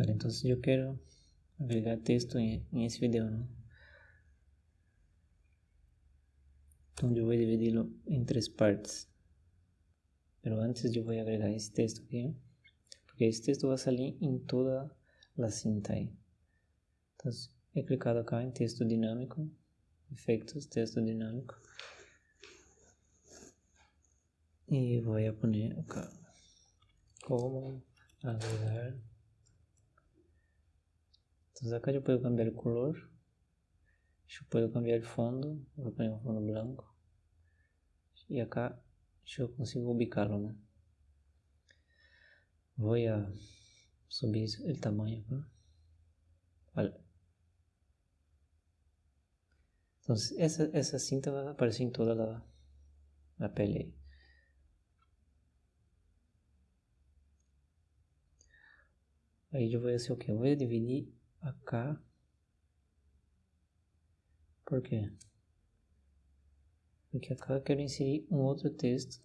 Vale, entonces yo quiero agregar texto en, en ese video, ¿no? Entonces yo voy a dividirlo en partes. Pero antes voy a agregar esse texto aqui, porque esse texto vai salir em toda a cinta aí. Então, he clicado acá em texto dinâmico, efeitos, texto dinâmico. E vou poner acá, como agregar. Então, acá eu posso cambiar o color, eu posso cambiar o fundo, vou poner um fundo branco. E acá yo consigo ubicarlo, ¿no? Voy a subir el tamaño acá. Vale. Entonces, esa, esa cinta va a aparecer en toda la, la pele. Aí eu vou fazer o que? Eu vou dividir acá. Por quê? Porque acá eu quero inserir um outro texto.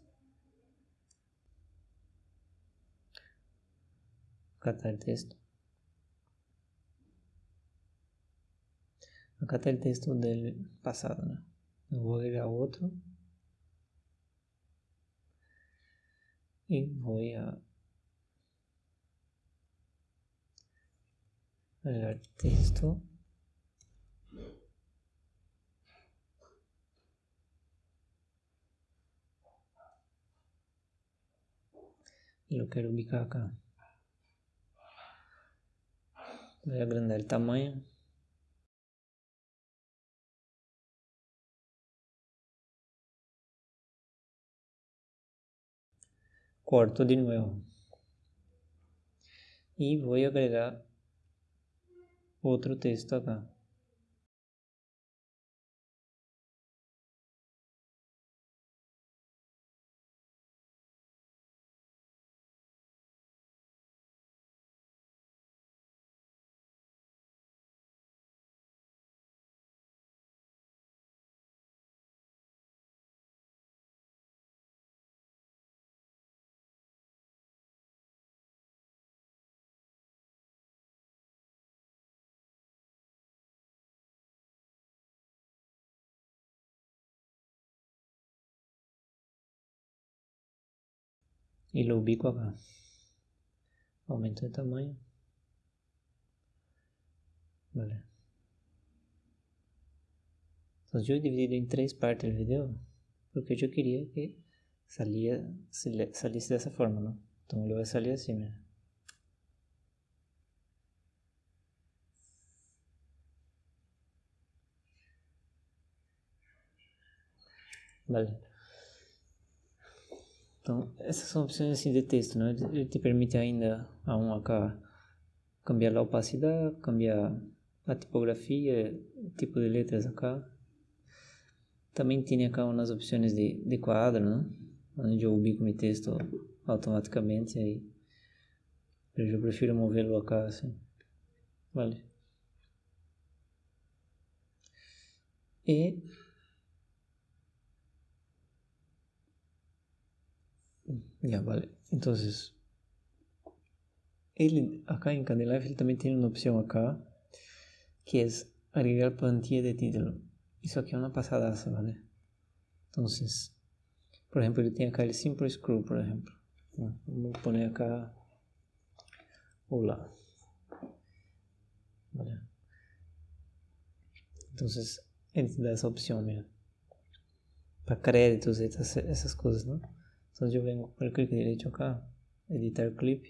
O texto. Acá está o texto dele passado, né? Vou agregar outro. E vou a y lo quiero ubicar acá. Voy a agrandar el tamaño. Corto de nuevo. Y voy a agregar otro texto acá. Y lo ubico acá. Aumento de tamaño. Vale. Yo he dividido en tres partes el video porque yo quería que salía, saliese de esa forma, ¿no? Entonces lo voy a salir así, mira. Vale. Então, essas são opções assim de texto, né? Ele te permite ainda a um acá cambiar a opacidade, cambiar a tipografia, tipo de letras acá. Também tem acá umas opções de, de quadro, né? Onde eu ubico meu texto automaticamente aí. Eu prefiro movê-lo acá assim. Vale. E Ya, vale. Entonces, ele, acá en Candelife, él también tiene una opción acá, que es agregar plantilla de título. Isso aqui é uma pasadaça, vale? Entonces, por ejemplo, ele tem acá el Simple Screw, por ejemplo. Vamos poner acá, hola. Entonces, te dá essa opção, mira. Para créditos e essas, essas coisas, não? Entonces yo vengo con el clic derecho acá, editar clip,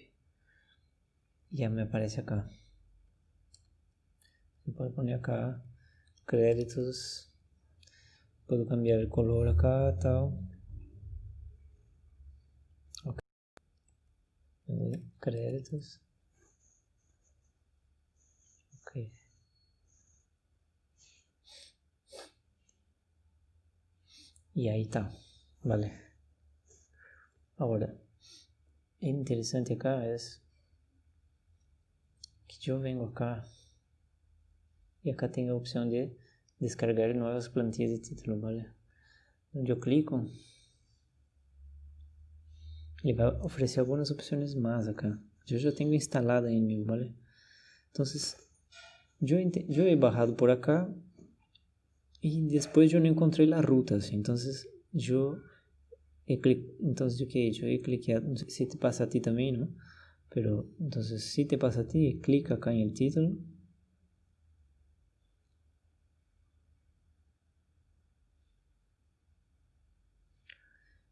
y ya me aparece acá. puedo poner acá créditos, puedo cambiar el color acá, tal. Ok. Créditos. Ok. Y ahí está, vale. Ahora, interesante acá es que yo vengo acá y acá tengo la opción de descargar nuevas plantillas de título, ¿vale? Yo clico y va a ofrecer algunas opciones más acá. Yo ya tengo instalada en mi, ¿vale? Entonces, yo, yo he bajado por acá y después yo no encontré la ruta, ¿sí? entonces yo he clic, entonces yo qué he hecho, he cliqueado, no sé si te pasa a ti también, ¿no? Pero entonces si te pasa a ti, clic acá en el título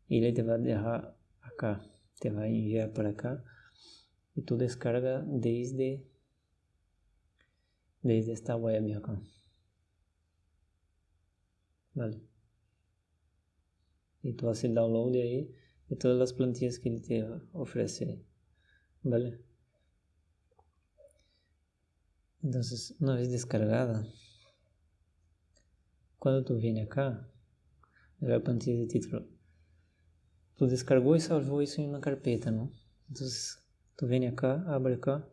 y le te va a dejar acá, te va a enviar para acá y tú descarga desde desde esta web acá. Vale. Y tú haces el download ahí de todas las plantillas que él te ofrece. Vale. Entonces, una vez descargada, cuando tú vienes acá, la plantilla de título, tú descargó y salvó eso en una carpeta, ¿no? Entonces, tú vienes acá, abre acá,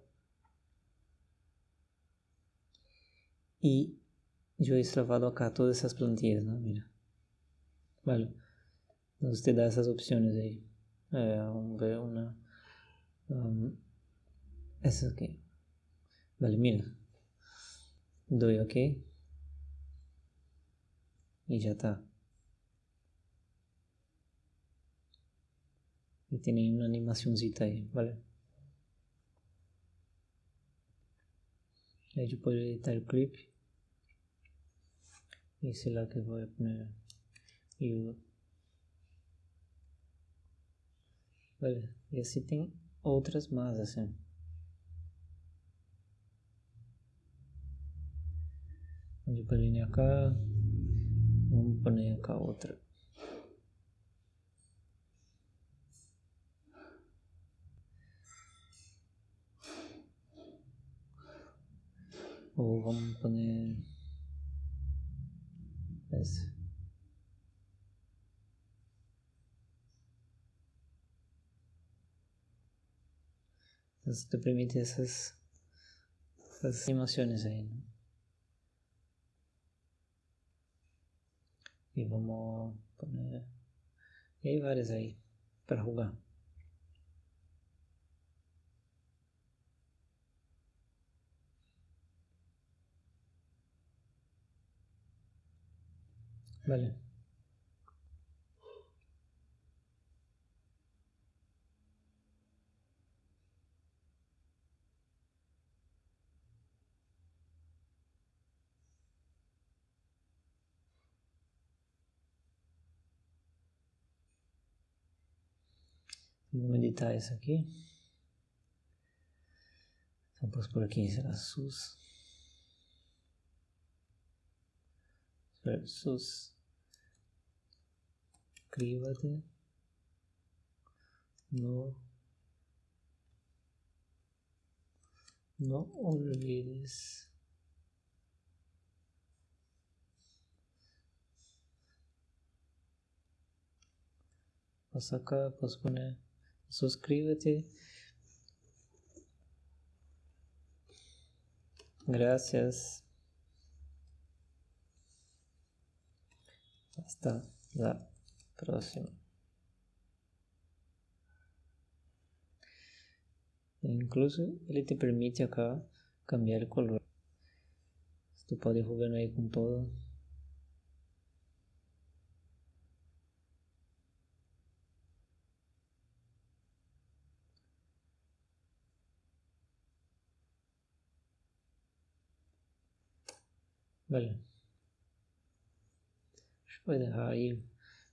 y yo he extravado acá todas esas plantillas, ¿no? Mira. Vale. Entonces te da esas opciones ahí. Eh, ver una... Um, esa aquí. Vale, mira. Doy OK. Y ya está. Y tiene una animacióncita ahí, ¿vale? Ahí yo puedo editar el clip y es la que voy a poner y vale y así tem outras más assim. Onde poner acá vamos poner acá outra. Ou vamos poner essa. Entonces te permite esas, esas emociones ahí, ¿no? Y vamos a poner... Y hay varias ahí para jugar. Vale. Vamos editar isso aqui. Então, por aqui será SUS. Sus escríbate no no olvides vas acá pues poner suscríbete gracias hasta la próxima. Incluso ele te permite acá cambiar el color. Tú puedes jugar ahí con todo. Vale. Voy a dejar ahí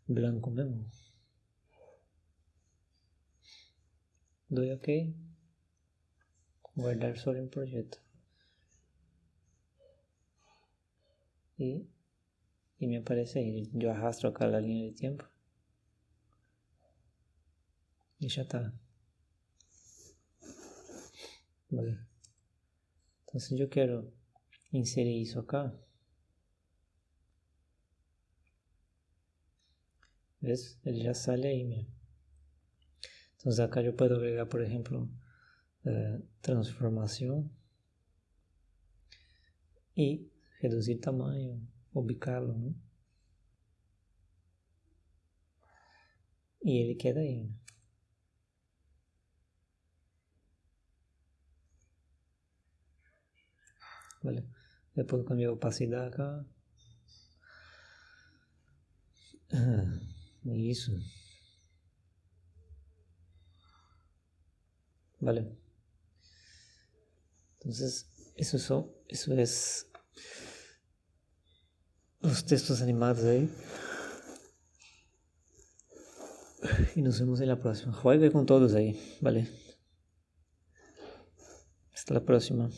blanco mesmo. Doy OK. Guardar solo en proyecto. Y, y me aparece ahí. Yo arrastro acá la línea de tiempo. Y ya está. Vale. Entonces yo quiero inserir eso acá. ¿Ves? Él ya sale ahí mismo. Entonces acá yo puedo agregar, por ejemplo, eh, transformación y reducir tamaño, ubicarlo, ¿no? Y él queda ahí. ¿vale? Después cambio opacidad acá. Ah, y eso. Vale. Entonces, eso, eso, eso es los textos animados ahí. Y nos vemos en la próxima. Juegue con todos ahí, ¿vale? Hasta la próxima.